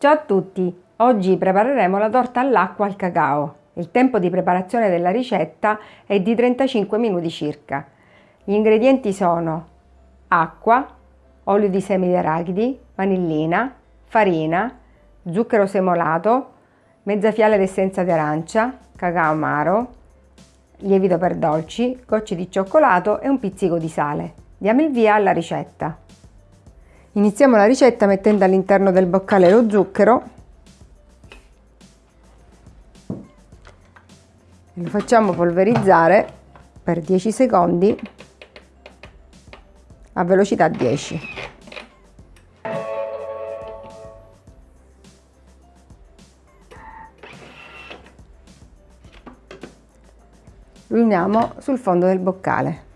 Ciao a tutti! Oggi prepareremo la torta all'acqua al cacao. Il tempo di preparazione della ricetta è di 35 minuti circa. Gli ingredienti sono acqua, olio di semi di arachidi, vanillina, farina, zucchero semolato, mezza fiala d'essenza di arancia, cacao amaro, lievito per dolci, gocce di cioccolato e un pizzico di sale. Diamo il via alla ricetta. Iniziamo la ricetta mettendo all'interno del boccale lo zucchero e lo facciamo polverizzare per 10 secondi a velocità 10. Lo sul fondo del boccale.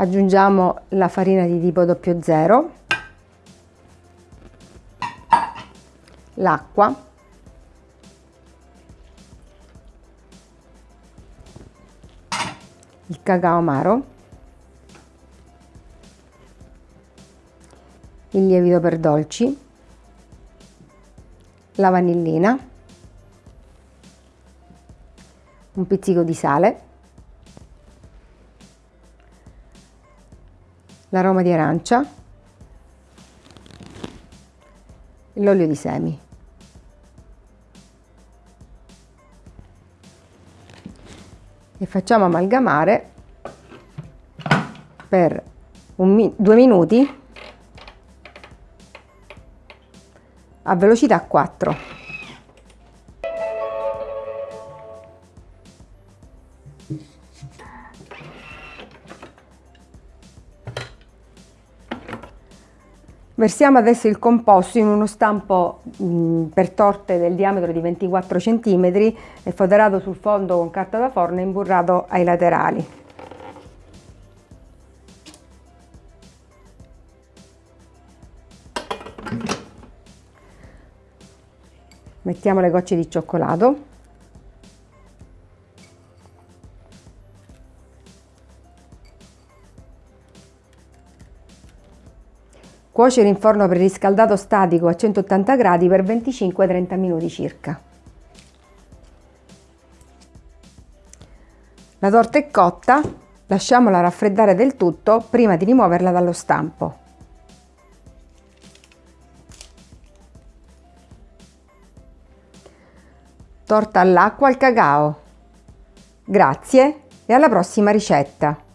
Aggiungiamo la farina di tipo 00 l'acqua il cacao amaro il lievito per dolci la vanillina un pizzico di sale l'aroma di arancia, l'olio di semi. E facciamo amalgamare per un, due minuti a velocità 4. Versiamo adesso il composto in uno stampo mh, per torte del diametro di 24 cm foderato sul fondo con carta da forno e imburrato ai laterali. Mettiamo le gocce di cioccolato Cuocere in forno preriscaldato statico a 180 gradi per 25-30 minuti circa. La torta è cotta, lasciamola raffreddare del tutto prima di rimuoverla dallo stampo. Torta all'acqua al cacao. Grazie e alla prossima ricetta!